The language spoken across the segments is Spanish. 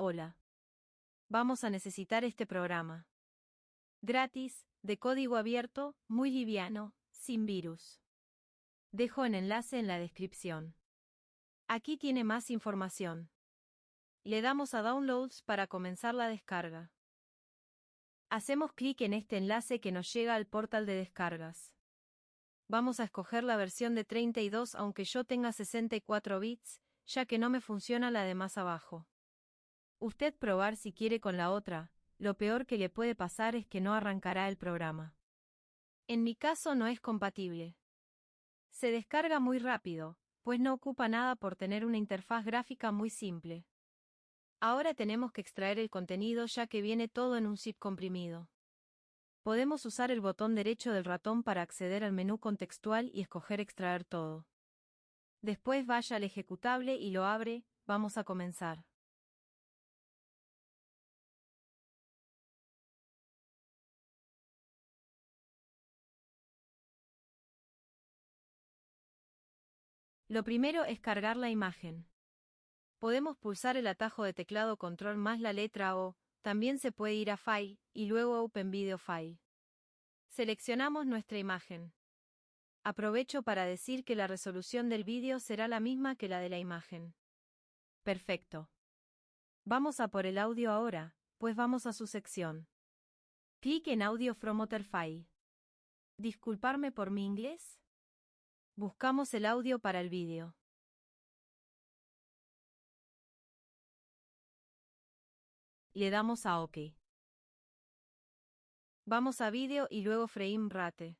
Hola. Vamos a necesitar este programa. Gratis, de código abierto, muy liviano, sin virus. Dejo el enlace en la descripción. Aquí tiene más información. Le damos a Downloads para comenzar la descarga. Hacemos clic en este enlace que nos llega al portal de descargas. Vamos a escoger la versión de 32 aunque yo tenga 64 bits, ya que no me funciona la de más abajo. Usted probar si quiere con la otra, lo peor que le puede pasar es que no arrancará el programa. En mi caso no es compatible. Se descarga muy rápido, pues no ocupa nada por tener una interfaz gráfica muy simple. Ahora tenemos que extraer el contenido ya que viene todo en un zip comprimido. Podemos usar el botón derecho del ratón para acceder al menú contextual y escoger extraer todo. Después vaya al ejecutable y lo abre, vamos a comenzar. Lo primero es cargar la imagen. Podemos pulsar el atajo de teclado control más la letra O, también se puede ir a File, y luego Open Video File. Seleccionamos nuestra imagen. Aprovecho para decir que la resolución del vídeo será la misma que la de la imagen. Perfecto. Vamos a por el audio ahora, pues vamos a su sección. Clic en Audio from Other File. Disculparme por mi inglés. Buscamos el audio para el vídeo. Le damos a OK. Vamos a vídeo y luego frame rate.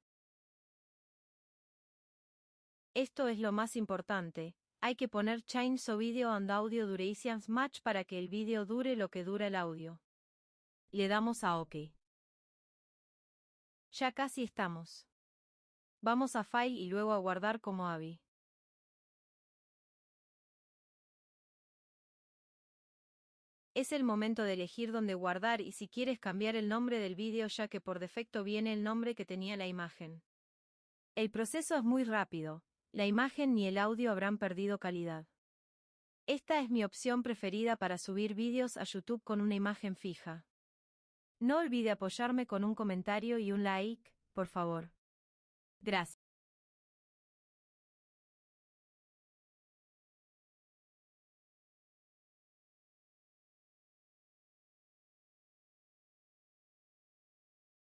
Esto es lo más importante, hay que poner so video and audio durations match para que el vídeo dure lo que dura el audio. Le damos a OK. Ya casi estamos. Vamos a File y luego a guardar como AVI. Es el momento de elegir dónde guardar y si quieres cambiar el nombre del vídeo ya que por defecto viene el nombre que tenía la imagen. El proceso es muy rápido, la imagen ni el audio habrán perdido calidad. Esta es mi opción preferida para subir vídeos a YouTube con una imagen fija. No olvide apoyarme con un comentario y un like, por favor. Gracias.